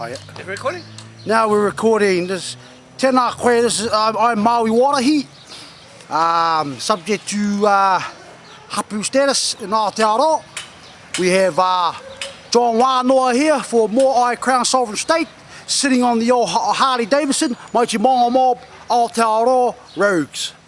Are oh, you recording? Now we're recording. This, tēnā koe, this is, I'm, uh, I'm Maui Warahi. Um, subject to uh, hapu status in Aotearoa. We have uh, John Wānoa here for Moai Crown Sovereign State, sitting on the old Harley Davidson, Mighty Mongo Mob, Aotearoa Rogues.